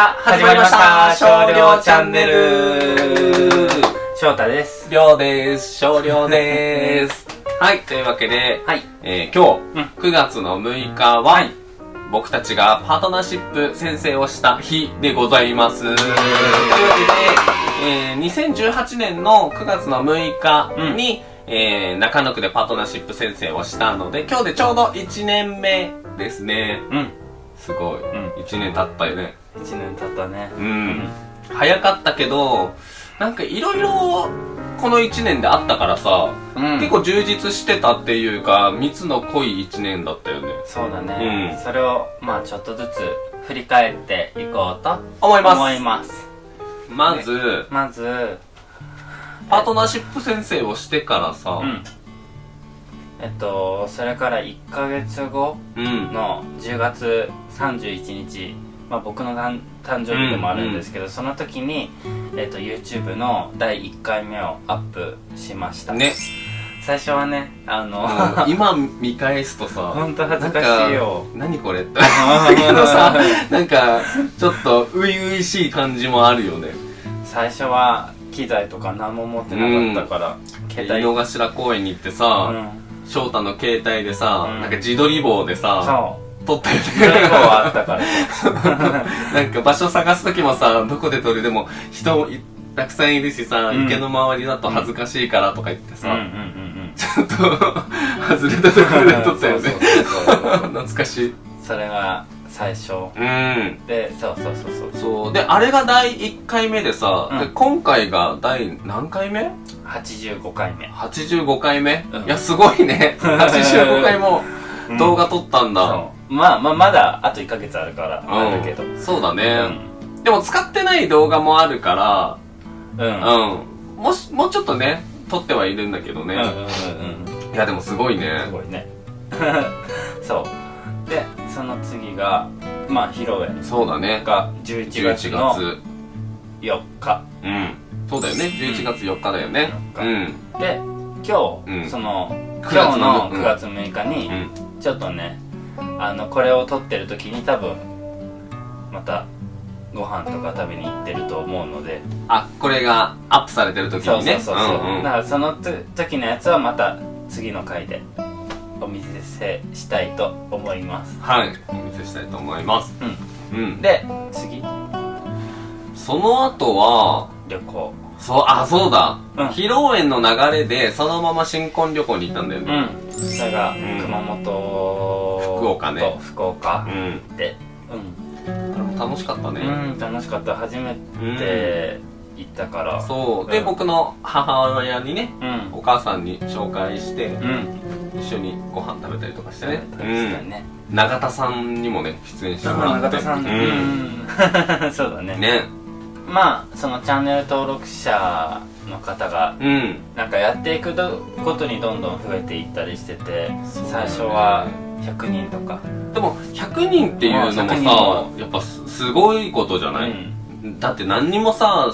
始まりました少量チャンネル翔太です。りょうです。少量です。はい、というわけで、はい。えー、今うん日、9月の6日は、はい僕たちがパートナーシップ先生をした日でございます。というわけで、えー、2018年の9月の6日に、えー、中野区でパートナーシップ先生をしたので、今日でちょうど1年目ですね。うん。すごい。ん1年経ったよね。1年経ったね。うん。早かったけど、なんかいろいろこの1年であったからさ、うん結構充実してたっていうか、密の濃い1年だったよね。そうだね。うんそれを、まあちょっとずつ振り返っていこうと思います。思います。まず、まず、パートナーシップ先生をしてからさ、うん。えっと、それから1ヶ月後うん。の10月31日、まあ僕の誕誕生日でもあるんですけど、その時に、えっと、YouTube の第1回目をアップしました。ね。最初はね、あの、もう今見返すとさ、ほんと恥ずかしいよ。何これって。だけどさ、なんか、ちょっと、初々しい感じもあるよね。最初は機材とか何も持ってなかったから、携帯井の頭公園に行ってうさ、ん翔太の携帯でさ、うん。なんか自撮り棒でさ、撮ったよそれ以ね。降はあったから。なんか場所探すときもさ、どこで撮るでも人いたくさんいるしさ、うん。池の周りだと恥ずかしいからとか言ってさ、ちょっと外れたところで撮ったよね。懐かしい。それが最初うん。でそうそうそうそうそう。で、あれが第1回目でさ、うんで今回が第何回目？85回目 ?85 回目、うんいや、すごいね。85回もうん動画撮ったんだ。そうまあまあまだあと1ヶ月あるからあるけどうんそうだうね、んでも使ってない動画もあるから、うんうんうん。もし、もうちょっとね、撮ってはいるんだけどね。うんうんうんいや、でもすごいねす。ごいね そうでその次がまあ披露宴そうだね。が11 11月の月。4日うん。そうだよね。11月4日だよね。4うん。で今日、うんその9今日月ののうん9月6日に、うん。ちょっとねあのこれを撮ってる時に多分またご飯とか食べに行ってると思うのであ、これがアップされてる時そうにね。そうそうそう、んうんだからそのと時のやつはまた次の回でお見せしたいと思いますはい。お見せしたいと思います。ううんん。で次その後は、旅行そう、あ、そうだ。うん披露宴の流れで、そのまま新婚旅行に行ったんだようね。んそれがうん熊本福岡ねと福岡うん。でうんこれも楽しかったね。うん、楽しかった初めうんて行ったからそう。で、うん僕の母親にね、うんお母さんに紹介して、うん一緒にご飯食べたりとかしてね。ね、うん。永田さんにもね、出演してもらって。永田さん、う。うんん、そうだねね。まあそのチャンネル登録者の方がうん。なんかやっていくごとにどんどん増えていったりしてて、ね最初は100人とかでも、100人っていうのも100人さも、やっぱすすごいことじゃない、だって何にもさ、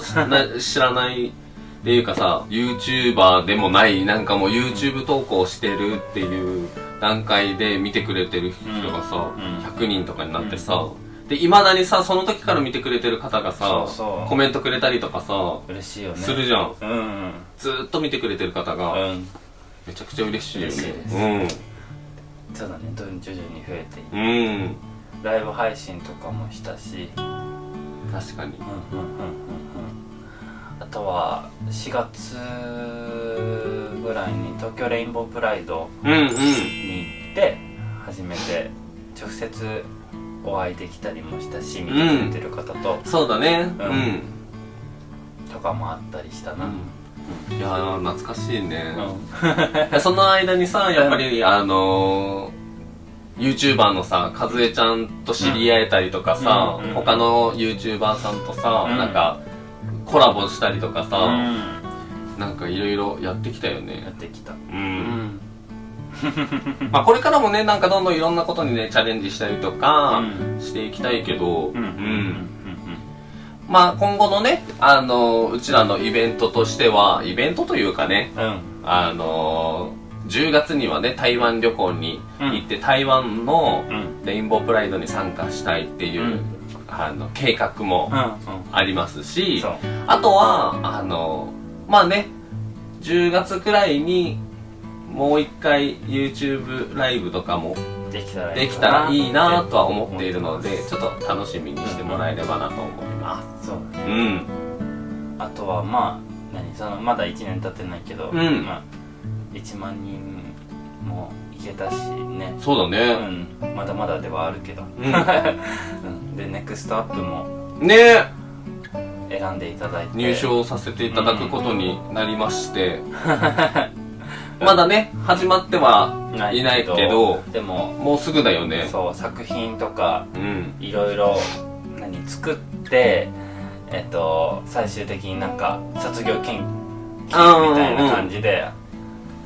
知らないっていうかさ、YouTuber でもない、なんかもう YouTube 投稿してるっていう段階で見てくれてる人がさ、うん100人とかになってさ、で、未だにさ、その時から見てくれてる方がさ、そうそうコメントくれたりとかさ、嬉しいよねするじゃん。うんうんずーっと見てくれてる方が、うんめちゃくちゃ嬉しいよね。嬉しいですうん。そうだねどん徐々に増えていってうん。ライブ配信とかもしたし確かに。うんうんうんうんうんあとは4月ぐらいに東京レインボープライドうんうん。に行って初めて直接お会いできたりもしたし見てくれてる方と、そうだね。ううんん。とかもあったりしたな、いやー、懐かしいね。その間にさ、やっぱり、あのー、YouTuber のさ、かずえちゃんと知り合えたりとかさ、うんうん他の YouTuber さんとさ、うんなんか、コラボしたりとかさ、うん。なんかいろいろやってきたよやっね。てきた。う。うん。ん まあこれからもね、なんかどんどんいろんなことにね、チャレンジしたりとか、うしていきたいけど、うん。うん。まあ今後のね、あのーうちらのイベントとしては、イベントというかね、うん。うんあのー10月にはね、台湾旅行に行って、台湾のうん。レインボープライドに参加したいっていう、うんあの計画もうん。うんありますし、そう。あとはあのまあね10月くらいにもう一回 YouTube ライブとかもできたらできたらいいなとは思っているのでちょっと楽しみにしてもらえればなと思います。そうだね。うん。あとはまあ何？そのまだ1年経ってないけど、うん。まあ、1万人もいけたしね。うそうだね。ん。まだまだではあるけど、ううん、でネクストアップも。んね。選んでいただいて。入賞させていただくことになりまして、まだね始まってはいないけどでももうすぐだよね。そう作品とかうん。いろいろ何作ってえっと最終的になんか卒業研究みたいな感じでアップ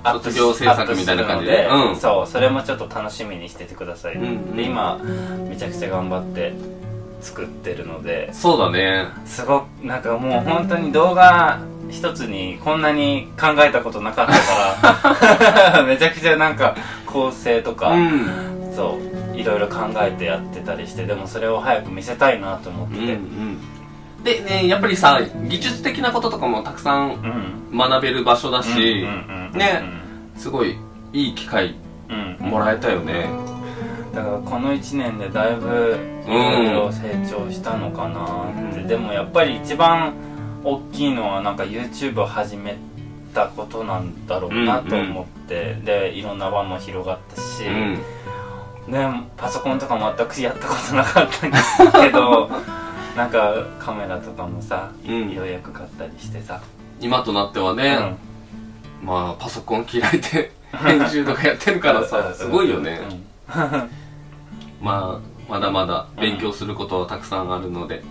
卒業制作みたいな感じで。うん。そうそれもちょっと楽しみにしててください、うん。うんで今めちゃくちゃ頑張って作ってるので。そうだね。すごくなんかもう本当に動画一つにこんなに考えたことなかったから めちゃくちゃなんか構成とか、うん。そういろいろ考えてやってたりしてでもそれを早く見せたいなと思ってうんうてん。でねやっぱりさ技術的なこととかもたくさんうん。学べる場所だし、うんうんうんうんね。すごいいい機会うん。もらえたよね。だからこの1年でだいぶいろいろ成長したのかなって、うん。でもやっぱり一番大きいのはなんか YouTube を始めたことなんだろうなと思って、でいろんな輪も広がったし、うん。ねパソコンとか全くやったことなかったけど なんかカメラとかもさ、うん。ようやく買ったりしてさ、今となってはうね、んまあパソコン開いて 編集とかやってるからさすごいよね、まあまだまだ勉強することはたくさんあるので、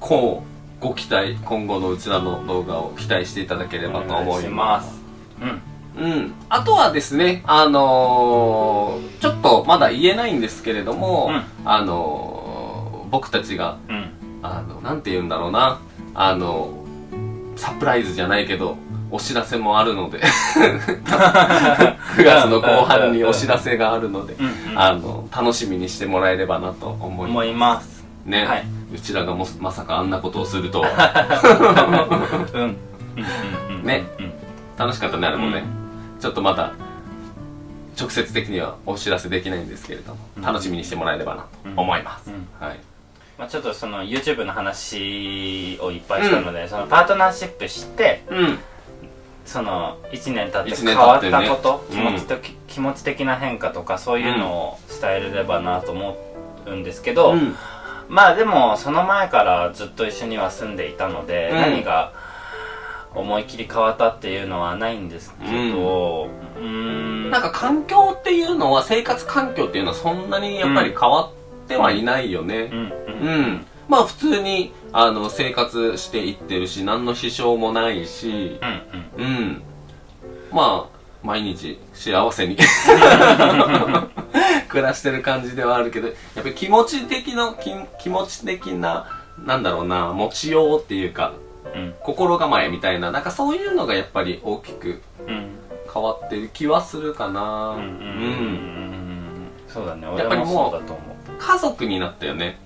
こうご期待今後のうちらの動画を期待していただけれうんばと思いまます。すうんうん、あとはですねあのーちょっとまだ言えないんですけれども、うん。あのー僕たちがうん。あのなんて言うんだろうな。あのサプライズじゃないけどお知らせもあるので。9月の後半にお知らせがあるのでうんうん。あの楽しみにしてもらえればなと思いま思います。すね、はい。うちらがもまさかあんなことをするとは。うん。うんうんうん。ね。うん。楽しかったねあれもね、ちょっとまだ直接的にはお知らせできないんですけれども、うん。楽しみにしてもらえればなと思います、うん。はい。まあ、ちょっとその YouTube の話をいっぱいしたので、そのパートナーシップしてうんその1年経って変わったこと、うん。気持ち的気持ち的な変化とかそういうのを伝えれればなと思うんですけど、うん。まあでもその前からずっと一緒には住んでいたので、うん。何が思い切り変わったっていうのはないんですけどうーん。なんか環境っていうのは生活環境っていうのはそんなにやっぱり変わってはいないよね。うん。うん、うんまあ普通にあの生活していってるし何の支障もないしうんうん。うん。まあ毎日幸せに。暮らしてる感じではあるけどやっぱり気持ち的な気気持ち的ななんだろうな持ちようっていうかうん。心構えみたいななんかそういうのがやっぱり大きくうん。変わってる気はするかな。うんうんうんうんそうだね。やっぱり俺ももうそうだと思家族になったよね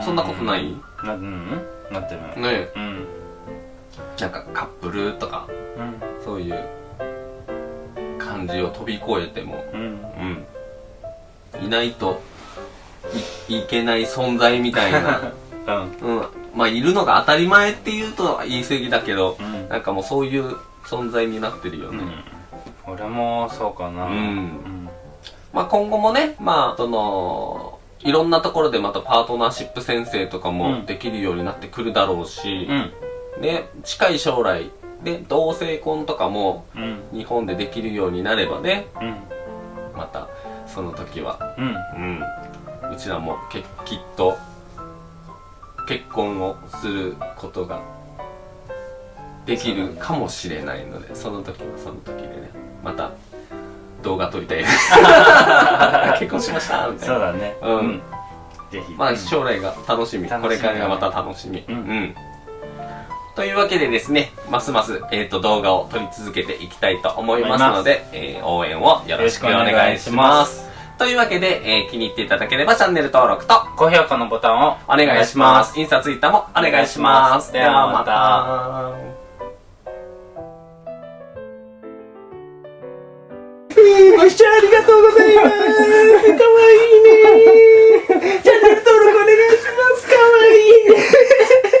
そんなことない？なうん。なってる。ねうん。なんかカップルとかうん。そういう感じを飛び越えてもうん。うん。いないといいけない存在みたいな。うん。うん。まあいるのが当たり前っていうと言い過ぎだけどうん。なんかもうそういう存在になってるよね、うん。俺もそうかな。うん。うん。まあ今後もねまあそのいろんなところでまたパートナーシップ先生とかうん。もできるようになってくるだろうし。う、ん。ね近い将来。で同性婚とかもうん。日本でできるようになればね。うん。またその時は。うん。うん。うちらもけきっと結婚をすることができるかもしれないのでその時はその時でね。また動画撮りたい。結婚しました。みたいなそうだね。うん。ぜひ。まあ将来が楽しみ。これからがまた楽しみ。うんうん。というわけでですねますます、えー、と動画を撮り続けていきたいと思いますので、えー応援をよろしくお願いします。というわけで、えー気に入っていただければチャンネル登録と高評価のボタンをお願いします。インスタ、ツイッターもお願いします。ではまたご視聴ありがとうございます。かわいいね。チャンネル登録お願いします。かわいいね。